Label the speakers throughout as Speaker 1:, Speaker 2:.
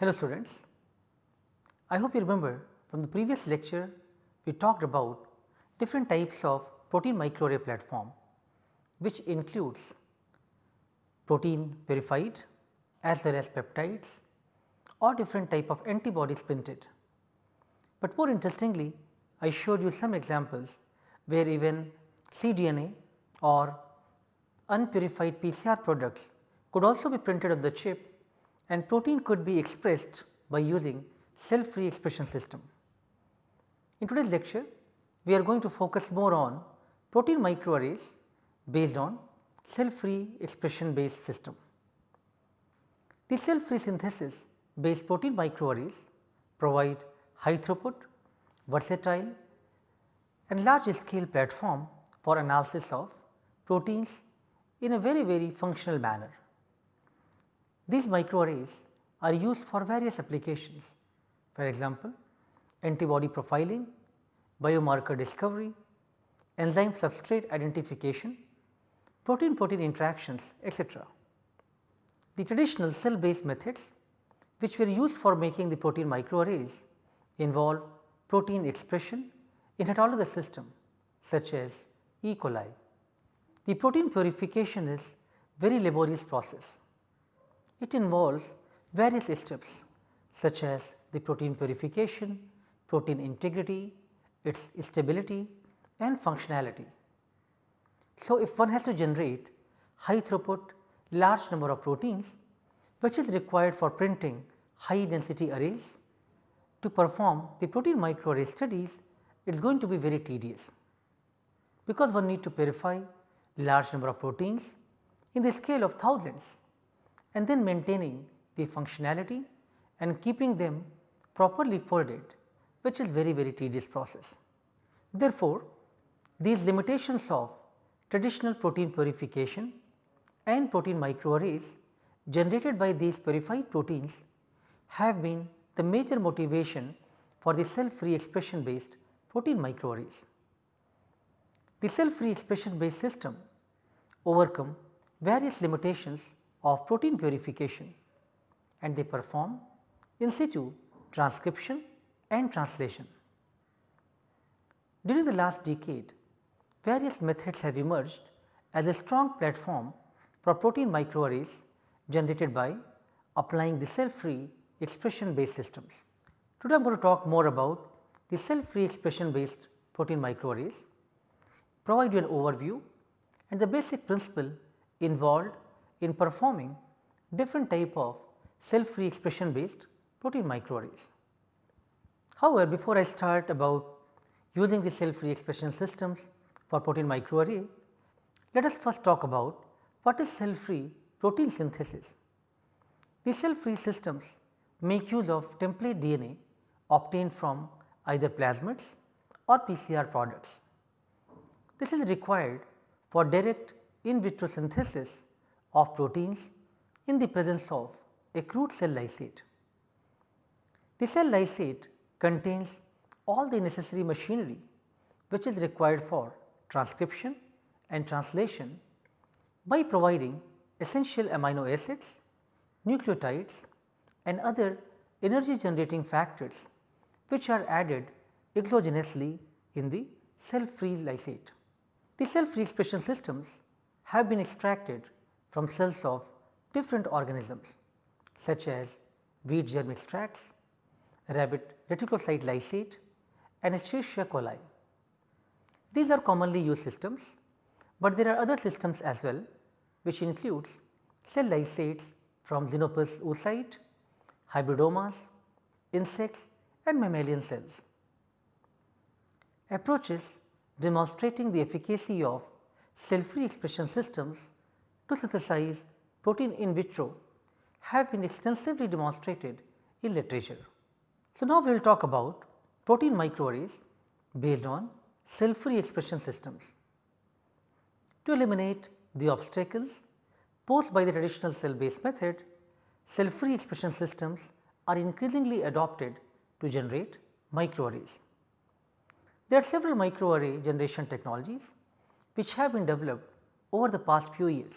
Speaker 1: Hello students, I hope you remember from the previous lecture we talked about different types of protein microarray platform which includes protein purified as well as peptides or different type of antibodies printed. But more interestingly I showed you some examples where even cDNA or unpurified PCR products could also be printed on the chip and protein could be expressed by using cell free expression system. In today's lecture we are going to focus more on protein microarrays based on cell free expression based system. The cell free synthesis based protein microarrays provide high throughput, versatile and large scale platform for analysis of proteins in a very very functional manner. These microarrays are used for various applications for example, antibody profiling, biomarker discovery, enzyme substrate identification, protein protein interactions etc. The traditional cell based methods which were used for making the protein microarrays involve protein expression in heterologous system such as E. coli. The protein purification is very laborious process. It involves various steps such as the protein purification, protein integrity, its stability and functionality. So, if one has to generate high throughput large number of proteins which is required for printing high density arrays to perform the protein microarray studies it is going to be very tedious because one need to purify large number of proteins in the scale of thousands and then maintaining the functionality and keeping them properly folded which is very very tedious process. Therefore, these limitations of traditional protein purification and protein microarrays generated by these purified proteins have been the major motivation for the cell free expression based protein microarrays. The cell free expression based system overcome various limitations of protein purification and they perform in situ transcription and translation. During the last decade, various methods have emerged as a strong platform for protein microarrays generated by applying the cell free expression based systems. Today I am going to talk more about the cell free expression based protein microarrays, provide you an overview and the basic principle involved in performing different type of cell free expression based protein microarrays. However, before I start about using the cell free expression systems for protein microarray, let us first talk about what is cell free protein synthesis. The cell free systems make use of template DNA obtained from either plasmids or PCR products. This is required for direct in vitro synthesis of proteins in the presence of a crude cell lysate. The cell lysate contains all the necessary machinery which is required for transcription and translation by providing essential amino acids, nucleotides and other energy generating factors which are added exogenously in the cell free lysate. The cell free expression systems have been extracted from cells of different organisms such as wheat germ extracts, rabbit reticulocyte lysate and Escherichia coli. These are commonly used systems, but there are other systems as well which includes cell lysates from Xenopus oocyte, hybridomas, insects and mammalian cells. Approaches demonstrating the efficacy of cell free expression systems to synthesize protein in vitro have been extensively demonstrated in literature. So, now we will talk about protein microarrays based on cell free expression systems. To eliminate the obstacles posed by the traditional cell based method, cell free expression systems are increasingly adopted to generate microarrays. There are several microarray generation technologies which have been developed over the past few years.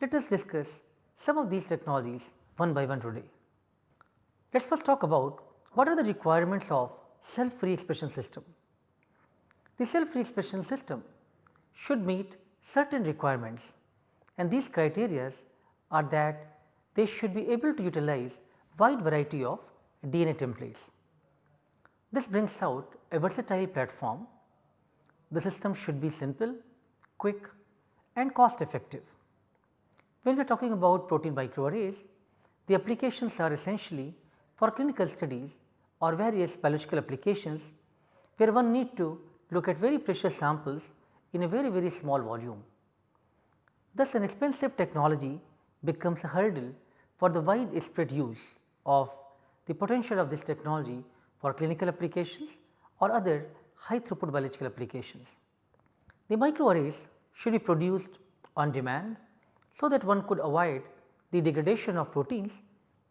Speaker 1: Let us discuss some of these technologies one by one today. Let us first talk about what are the requirements of self free expression system. The self free expression system should meet certain requirements and these criteria are that they should be able to utilize wide variety of DNA templates. This brings out a versatile platform. The system should be simple, quick and cost effective. When we are talking about protein microarrays, the applications are essentially for clinical studies or various biological applications where one need to look at very precious samples in a very very small volume. Thus an expensive technology becomes a hurdle for the wide spread use of the potential of this technology for clinical applications or other high throughput biological applications. The microarrays should be produced on demand, so that one could avoid the degradation of proteins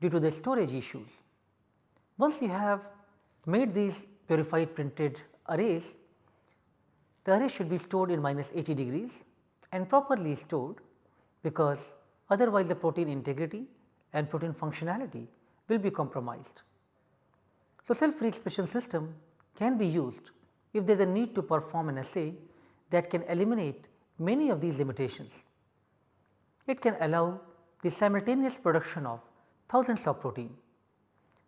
Speaker 1: due to the storage issues. Once you have made these purified printed arrays, the array should be stored in minus 80 degrees and properly stored because otherwise the protein integrity and protein functionality will be compromised. So, self-free expression system can be used if there is a need to perform an assay that can eliminate many of these limitations. It can allow the simultaneous production of thousands of protein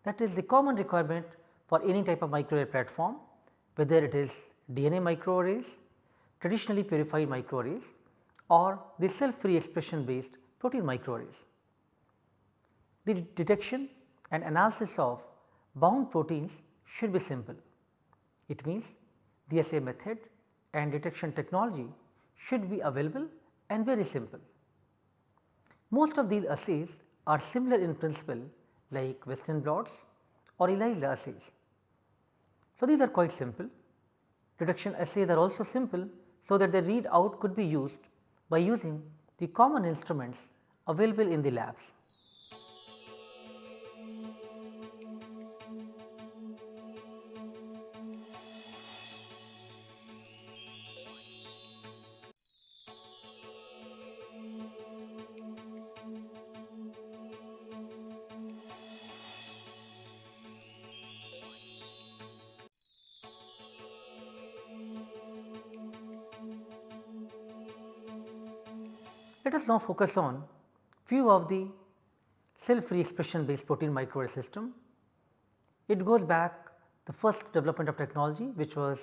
Speaker 1: that is the common requirement for any type of microarray platform whether it is DNA microarrays, traditionally purified microarrays or the cell free expression based protein microarrays. The detection and analysis of bound proteins should be simple. It means the assay method and detection technology should be available and very simple. Most of these assays are similar in principle like western blots or ELISA assays. So, these are quite simple. Detection assays are also simple, so that the readout could be used by using the common instruments available in the labs. Let us now focus on few of the cell free expression based protein microarray system. It goes back the first development of technology which was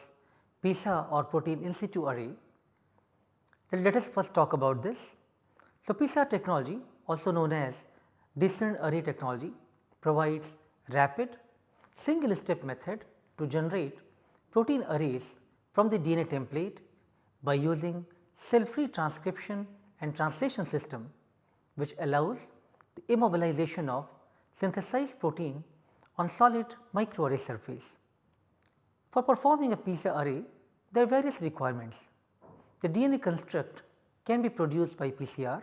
Speaker 1: PISA or protein in situ array. Let, us first talk about this. So, PISA technology also known as discrete array technology provides rapid single step method to generate protein arrays from the DNA template by using cell free transcription and translation system which allows the immobilization of synthesized protein on solid microarray surface. For performing a PISA array there are various requirements. The DNA construct can be produced by PCR.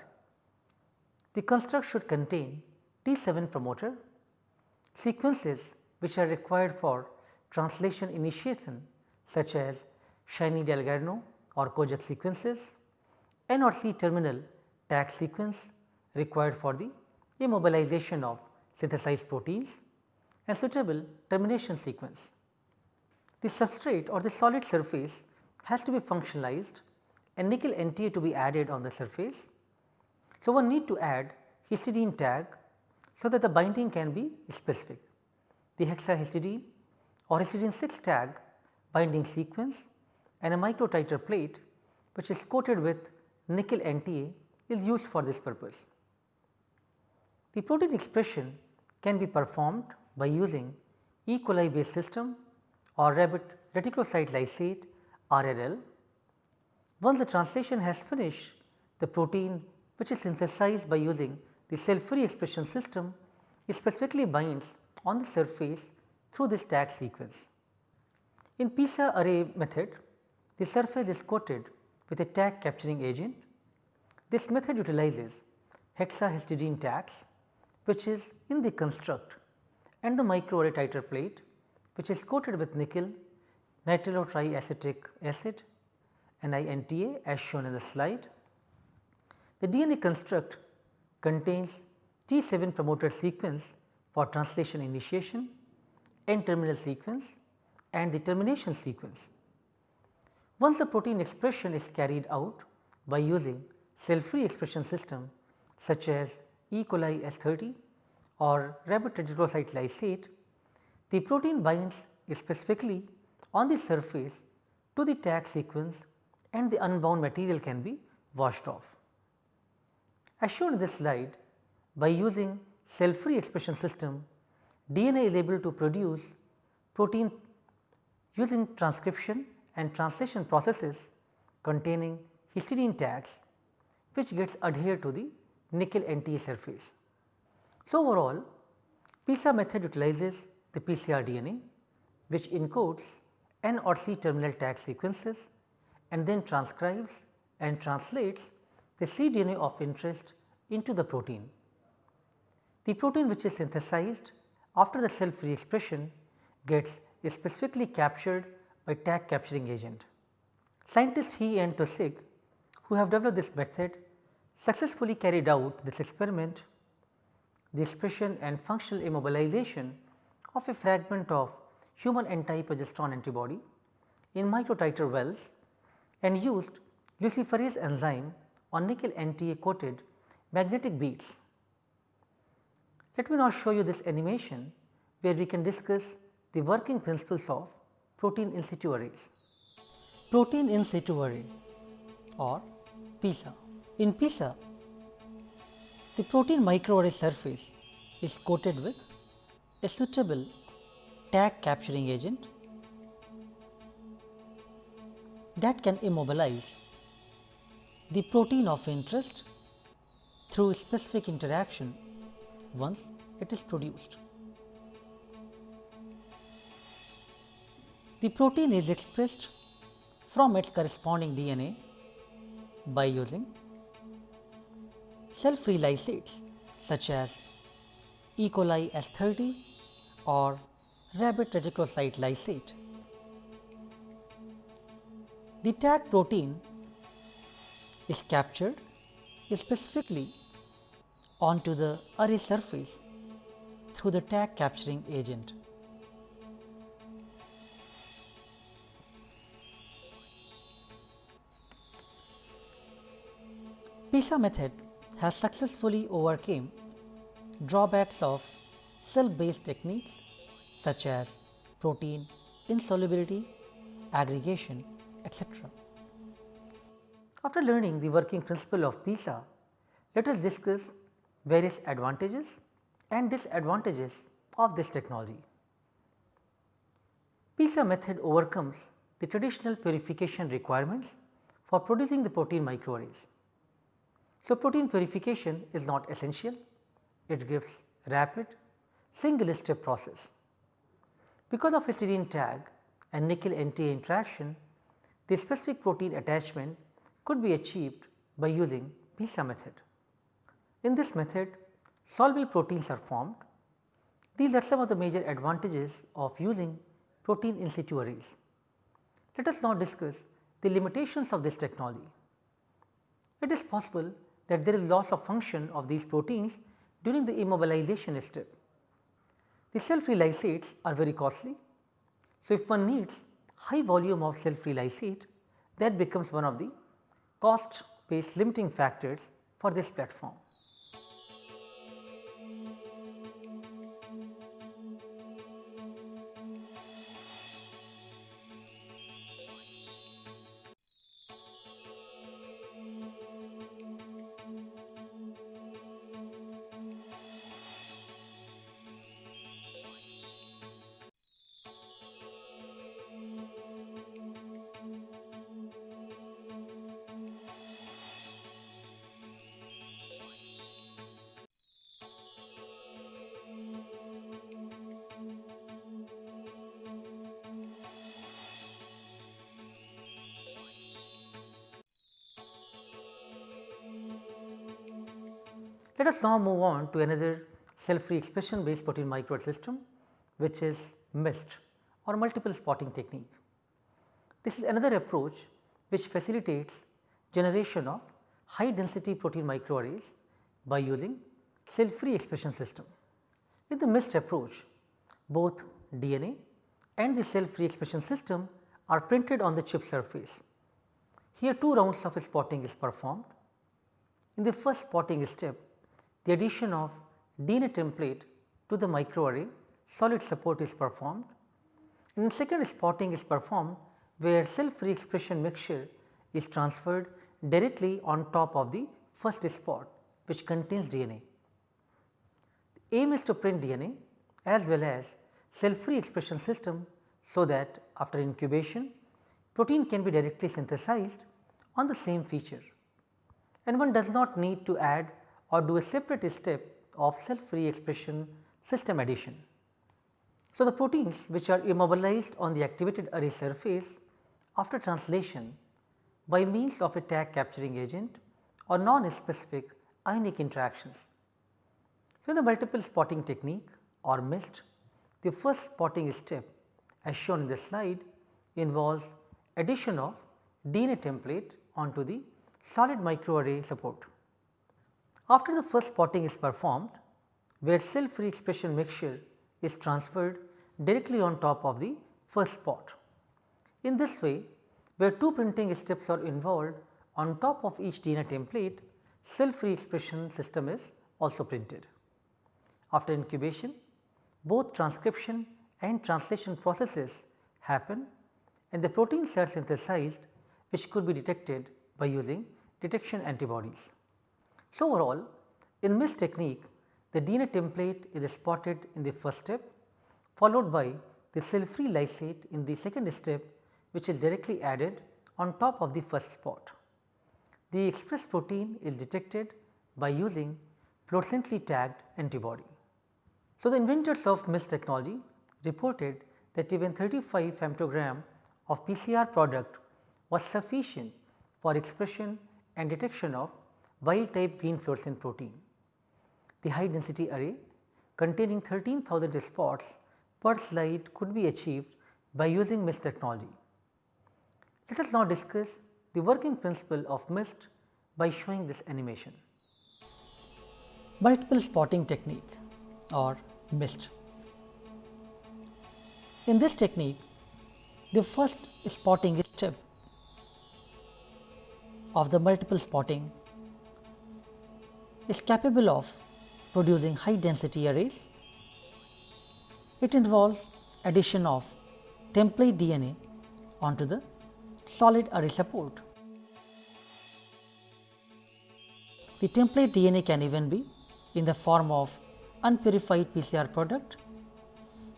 Speaker 1: The construct should contain T7 promoter, sequences which are required for translation initiation such as Shiny Dalgarno or Kojak sequences, N or C terminal tag sequence required for the immobilization of synthesized proteins and suitable termination sequence. The substrate or the solid surface has to be functionalized and nickel NTA to be added on the surface. So, one need to add histidine tag so that the binding can be specific. The hexahistidine or histidine 6 tag binding sequence and a micro titer plate which is coated with nickel NTA is used for this purpose. The protein expression can be performed by using E. coli based system or rabbit reticulocyte lysate RRL. Once the translation has finished, the protein which is synthesized by using the cell free expression system is specifically binds on the surface through this tag sequence. In PISA array method, the surface is coated with a tag capturing agent. This method utilizes hexahistidine tags which is in the construct and the microarray titer plate which is coated with nickel nitrilotriacetic acid NINTA as shown in the slide. The DNA construct contains T7 promoter sequence for translation initiation, N terminal sequence and the termination sequence. Once the protein expression is carried out by using cell free expression system such as E. coli S30 or rabbit reticulocyte lysate, the protein binds specifically on the surface to the tag sequence and the unbound material can be washed off. As shown in this slide, by using cell free expression system, DNA is able to produce protein using transcription and translation processes containing histidine tags which gets adhered to the nickel NTA surface. So, overall PISA method utilizes the PCR DNA which encodes N or C terminal tag sequences and then transcribes and translates the cDNA of interest into the protein. The protein which is synthesized after the cell free expression gets specifically captured by tag capturing agent. Scientists He and Taussig who have developed this method successfully carried out this experiment the expression and functional immobilization of a fragment of human anti-progesterone antibody in microtiter wells and used luciferase enzyme on nickel NTA coated magnetic beads. Let me now show you this animation where we can discuss the working principles of protein in situ arrays. Protein in situ array or PISA. In PISA, the protein microarray surface is coated with a suitable tag capturing agent that can immobilize the protein of interest through specific interaction once it is produced. The protein is expressed from its corresponding DNA by using cell free lysates such as E. coli S30 or rabbit reticulocyte lysate. The tag protein is captured specifically onto the array surface through the tag capturing agent. PISA method has successfully overcame drawbacks of cell based techniques such as protein insolubility, aggregation, etc. After learning the working principle of PISA, let us discuss various advantages and disadvantages of this technology. PISA method overcomes the traditional purification requirements for producing the protein microarrays. So, protein purification is not essential, it gives rapid single step process. Because of histidine tag and nickel NTA interaction, the specific protein attachment could be achieved by using PISA method. In this method, soluble proteins are formed. These are some of the major advantages of using protein in situ arrays. Let us now discuss the limitations of this technology. It is possible that there is loss of function of these proteins during the immobilization step. The cell free lysates are very costly. So, if one needs high volume of cell free lysate that becomes one of the cost based limiting factors for this platform. Us now move on to another cell free expression based protein microarray system which is MIST or multiple spotting technique. This is another approach which facilitates generation of high density protein microarrays by using cell free expression system. In the MIST approach, both DNA and the cell free expression system are printed on the chip surface. Here two rounds of spotting is performed. In the first spotting step, the addition of DNA template to the microarray solid support is performed. In second spotting is performed where cell free expression mixture is transferred directly on top of the first spot which contains DNA. The aim is to print DNA as well as cell free expression system so that after incubation protein can be directly synthesized on the same feature and one does not need to add or do a separate step of self free expression system addition. So, the proteins which are immobilized on the activated array surface after translation by means of a tag capturing agent or non-specific ionic interactions. So, in the multiple spotting technique or MIST, the first spotting step as shown in the slide involves addition of DNA template onto the solid microarray support. After the first spotting is performed, where cell free expression mixture is transferred directly on top of the first spot. In this way, where two printing steps are involved on top of each DNA template, cell free expression system is also printed. After incubation, both transcription and translation processes happen and the proteins are synthesized which could be detected by using detection antibodies. So, overall in MIST technique the DNA template is spotted in the first step followed by the cell free lysate in the second step which is directly added on top of the first spot. The express protein is detected by using fluorescently tagged antibody. So, the inventors of MIST technology reported that even 35 femtogram of PCR product was sufficient for expression and detection of wild type green fluorescent protein. The high density array containing 13,000 spots per slide could be achieved by using MIST technology. Let us now discuss the working principle of MIST by showing this animation. Multiple spotting technique or MIST. In this technique, the first spotting step of the multiple spotting is capable of producing high density arrays. It involves addition of template DNA onto the solid array support. The template DNA can even be in the form of unpurified PCR product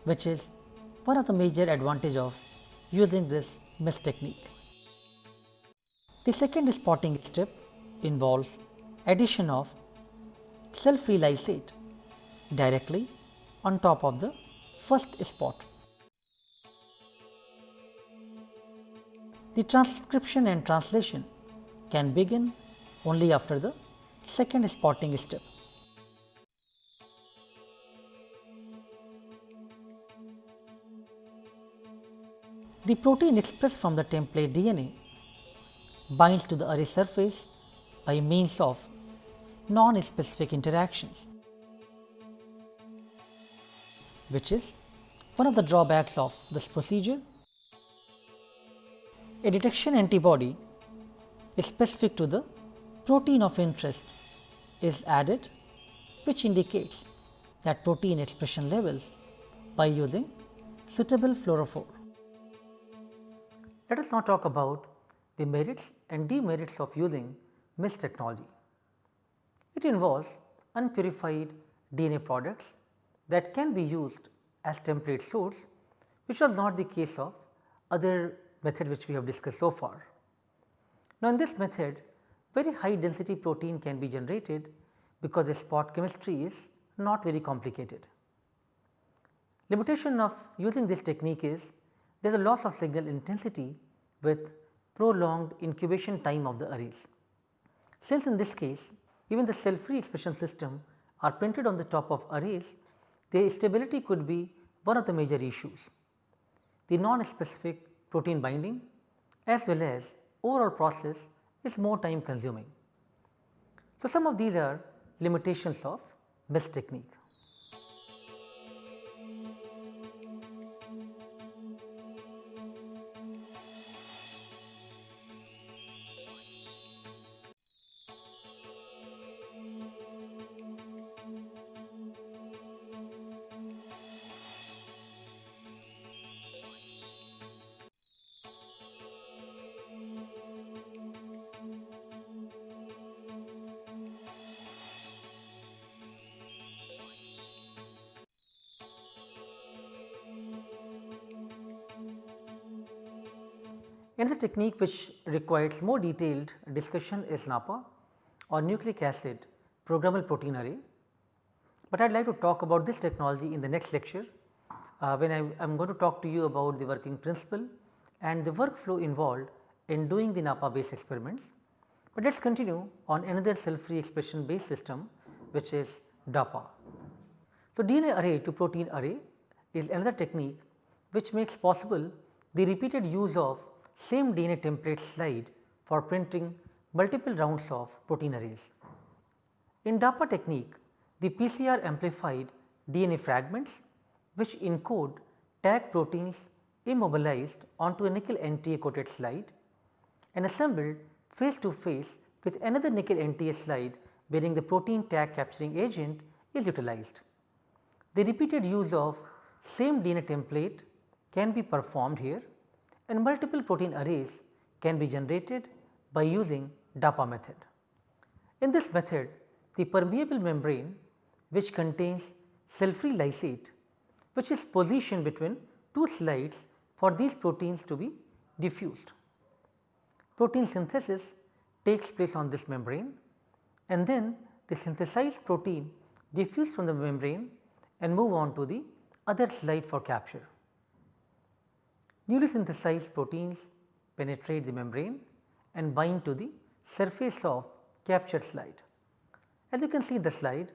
Speaker 1: which is one of the major advantage of using this MIST technique. The second spotting step involves addition of cell free lysate directly on top of the first spot. The transcription and translation can begin only after the second spotting step. The protein expressed from the template DNA binds to the array surface by means of non-specific interactions, which is one of the drawbacks of this procedure. A detection antibody is specific to the protein of interest is added which indicates that protein expression levels by using suitable fluorophore. Let us now talk about the merits and demerits of using MIST technology. It involves unpurified DNA products that can be used as template source which was not the case of other method which we have discussed so far. Now, in this method very high density protein can be generated because the spot chemistry is not very complicated. Limitation of using this technique is there is a loss of signal intensity with prolonged incubation time of the arrays. Since in this case even the cell free expression system are printed on the top of arrays, their stability could be one of the major issues. The non-specific protein binding as well as overall process is more time consuming. So, some of these are limitations of MIST technique. Another technique which requires more detailed discussion is NAPA or nucleic acid programmable protein array, but I would like to talk about this technology in the next lecture uh, when I am going to talk to you about the working principle and the workflow involved in doing the NAPA based experiments. But let us continue on another cell free expression based system which is DAPA. So, DNA array to protein array is another technique which makes possible the repeated use of same DNA template slide for printing multiple rounds of protein arrays. In DAPA technique, the PCR amplified DNA fragments which encode tag proteins immobilized onto a nickel NTA coated slide and assembled face to face with another nickel NTA slide bearing the protein tag capturing agent is utilized. The repeated use of same DNA template can be performed here and multiple protein arrays can be generated by using DAPA method. In this method, the permeable membrane which contains cell free lysate which is positioned between two slides for these proteins to be diffused. Protein synthesis takes place on this membrane and then the synthesized protein diffuse from the membrane and move on to the other slide for capture. Newly synthesized proteins penetrate the membrane and bind to the surface of capture slide. As you can see in the slide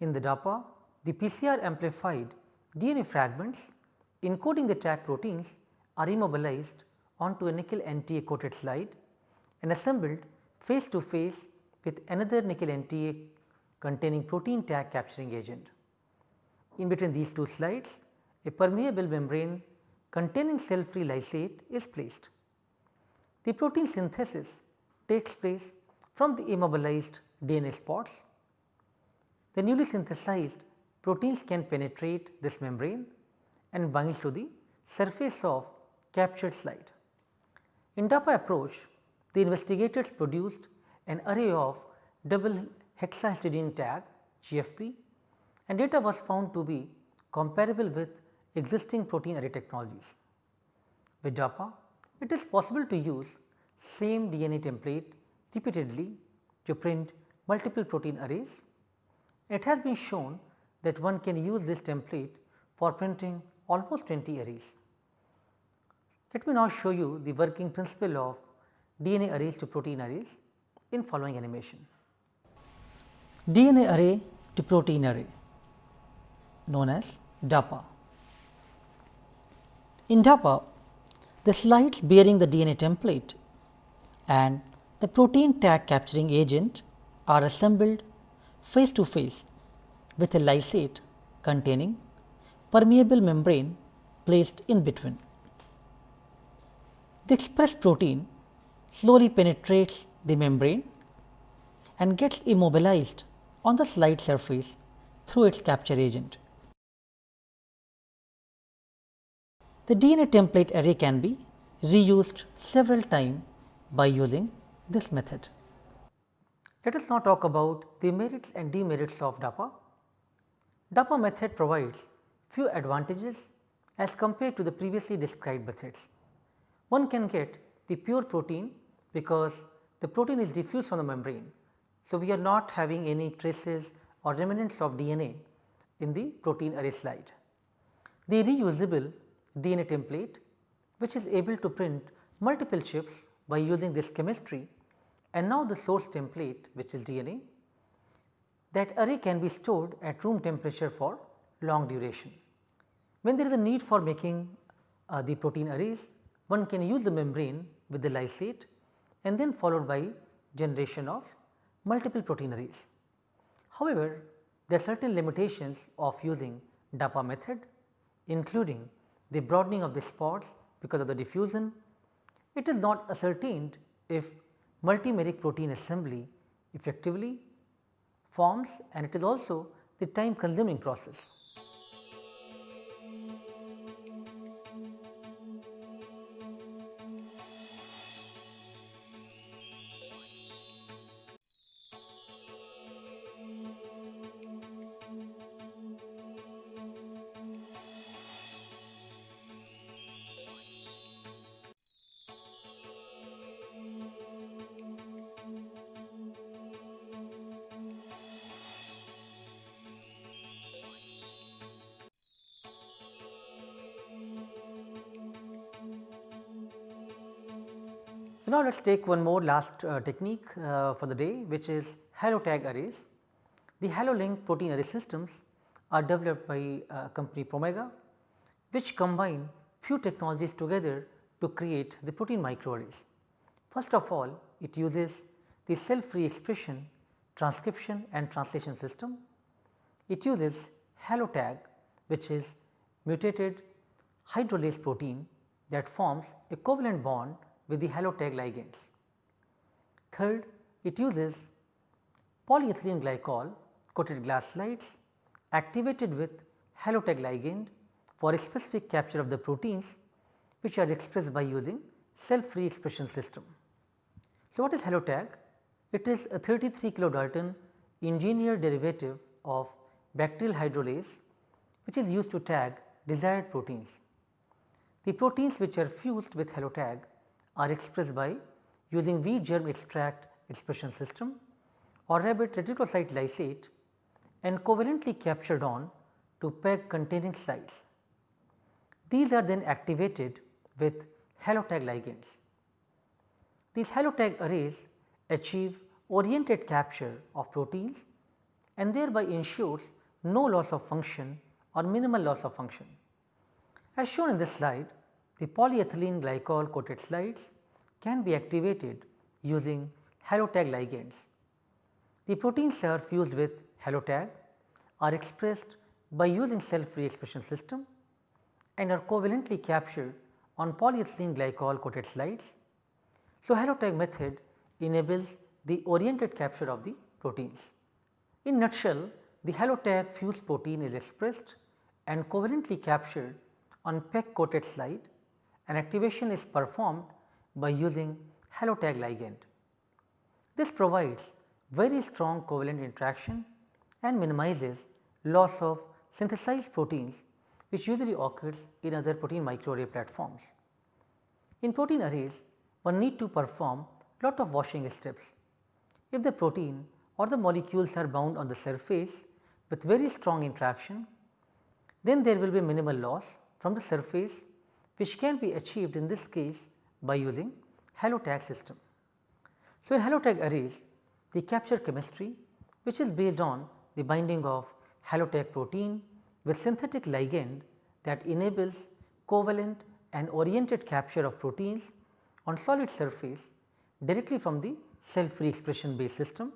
Speaker 1: in the DAPA the PCR amplified DNA fragments encoding the tag proteins are immobilized onto a nickel NTA coated slide and assembled face to face with another nickel NTA containing protein tag capturing agent. In between these two slides a permeable membrane containing cell free lysate is placed. The protein synthesis takes place from the immobilized DNA spots. The newly synthesized proteins can penetrate this membrane and bind to the surface of captured slide. In DAPA approach, the investigators produced an array of double hexahistidine tag GFP and data was found to be comparable with existing protein array technologies. With DAPA, it is possible to use same DNA template repeatedly to print multiple protein arrays. It has been shown that one can use this template for printing almost 20 arrays. Let me now show you the working principle of DNA arrays to protein arrays in following animation. DNA array to protein array known as DAPA. In DAPA, the slides bearing the DNA template and the protein tag capturing agent are assembled face to face with a lysate containing permeable membrane placed in between. The expressed protein slowly penetrates the membrane and gets immobilized on the slide surface through its capture agent. The DNA template array can be reused several times by using this method. Let us now talk about the merits and demerits of DAPA. DAPA method provides few advantages as compared to the previously described methods. One can get the pure protein because the protein is diffused from the membrane. So, we are not having any traces or remnants of DNA in the protein array slide. The reusable DNA template which is able to print multiple chips by using this chemistry and now the source template which is DNA that array can be stored at room temperature for long duration. When there is a need for making uh, the protein arrays one can use the membrane with the lysate and then followed by generation of multiple protein arrays. However, there are certain limitations of using DAPA method including the broadening of the spots because of the diffusion. It is not ascertained if multimeric protein assembly effectively forms and it is also the time consuming process. Now, let us take one more last uh, technique uh, for the day which is halo tag arrays. The halo link protein array systems are developed by uh, company Promega which combine few technologies together to create the protein microarrays. First of all it uses the cell free expression transcription and translation system. It uses halo tag which is mutated hydrolase protein that forms a covalent bond with the halo tag ligands. Third, it uses polyethylene glycol coated glass slides activated with halo tag ligand for a specific capture of the proteins which are expressed by using cell free expression system. So, what is halo tag? It is a 33 kilodalton engineered derivative of bacterial hydrolase which is used to tag desired proteins. The proteins which are fused with halo tag are expressed by using V germ extract expression system or rabbit reticulocyte lysate and covalently captured on to PEG containing sites. These are then activated with halotag ligands. These halotag arrays achieve oriented capture of proteins and thereby ensures no loss of function or minimal loss of function. As shown in this slide, the polyethylene glycol coated slides can be activated using halotag ligands. The proteins are fused with halotag are expressed by using cell free expression system and are covalently captured on polyethylene glycol coated slides. So, halotag method enables the oriented capture of the proteins. In nutshell, the halotag fused protein is expressed and covalently captured on PEG coated slide and activation is performed by using halotag ligand. This provides very strong covalent interaction and minimizes loss of synthesized proteins which usually occurs in other protein microarray platforms. In protein arrays one need to perform lot of washing steps. If the protein or the molecules are bound on the surface with very strong interaction, then there will be minimal loss from the surface which can be achieved in this case by using halotag system. So, in halotag arrays the capture chemistry which is based on the binding of halotag protein with synthetic ligand that enables covalent and oriented capture of proteins on solid surface directly from the cell free expression based system.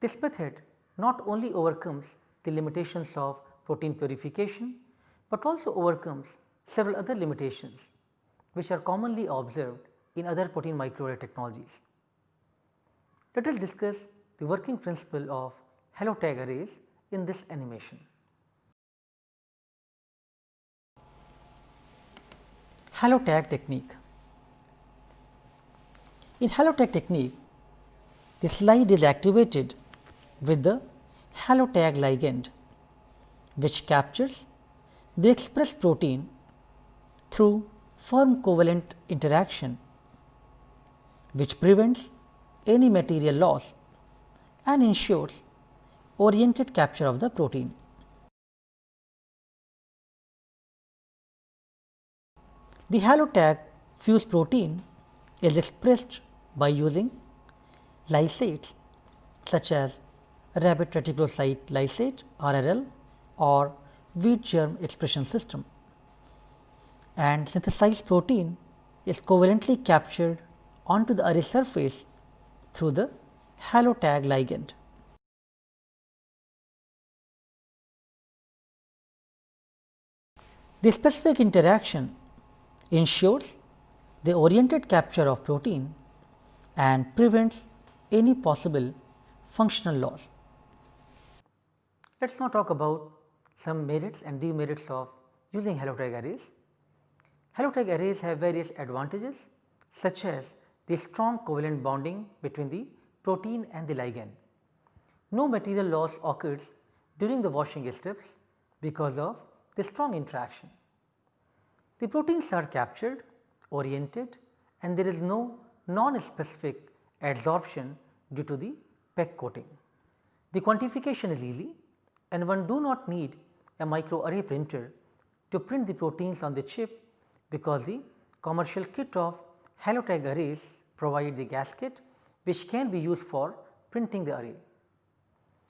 Speaker 1: This method not only overcomes the limitations of protein purification, but also overcomes several other limitations which are commonly observed in other protein microarray technologies. Let us discuss the working principle of halotag arrays in this animation. Halotag technique. In halotag technique, the slide is activated with the halotag ligand which captures the expressed protein through firm covalent interaction which prevents any material loss and ensures oriented capture of the protein. The halotag fused protein is expressed by using lysates such as rabbit reticulocyte lysate RRL or wheat germ expression system and synthesized protein is covalently captured onto the array surface through the halotag ligand. The specific interaction ensures the oriented capture of protein and prevents any possible functional loss. Let us now talk about some merits and demerits of using halotag arrays. Halotag arrays have various advantages such as the strong covalent bonding between the protein and the ligand. No material loss occurs during the washing steps because of the strong interaction. The proteins are captured, oriented and there is no non-specific adsorption due to the PEG coating. The quantification is easy and one do not need a microarray printer to print the proteins on the chip because the commercial kit of Halotag arrays provide the gasket which can be used for printing the array.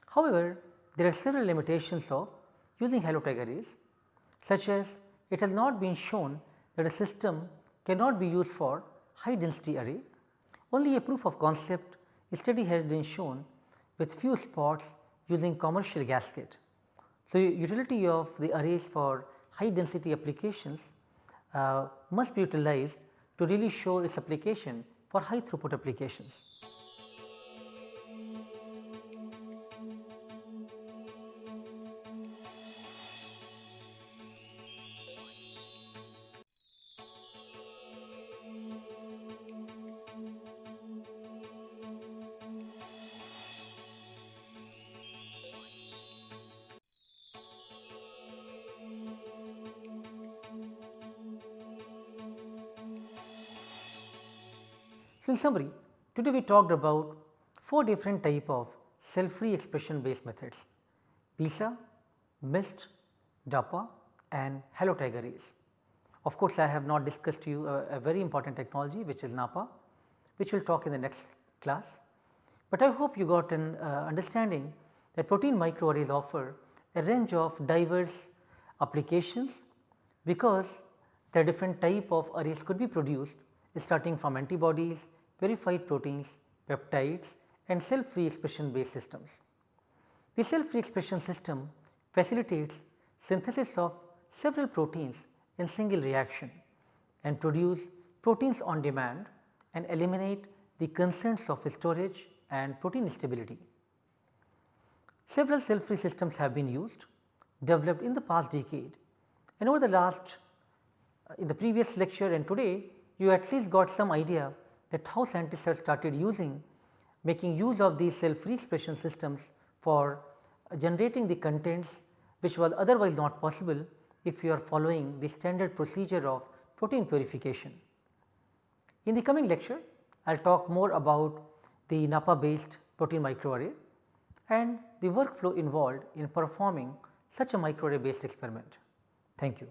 Speaker 1: However, there are several limitations of using halotag arrays such as it has not been shown that a system cannot be used for high density array. Only a proof of concept study has been shown with few spots using commercial gasket. So, utility of the arrays for high density applications Uh, must be utilized to really show its application for high throughput applications. Summary today we talked about 4 different type of cell free expression based methods PISA, MIST, DAPA and halotag arrays. Of course, I have not discussed to you a, a very important technology which is NAPPA which we will talk in the next class. But I hope you got an uh, understanding that protein microarrays offer a range of diverse applications because the different type of arrays could be produced starting from antibodies, verified proteins, peptides and cell free expression based systems. The cell free expression system facilitates synthesis of several proteins in single reaction and produce proteins on demand and eliminate the concerns of storage and protein stability. Several cell free systems have been used developed in the past decade and over the last uh, in the previous lecture and today you at least got some idea that how scientists have started using making use of these cell free expression systems for uh, generating the contents which was otherwise not possible if you are following the standard procedure of protein purification. In the coming lecture I will talk more about the NAPPA based protein microarray and the workflow involved in performing such a microarray based experiment. Thank you.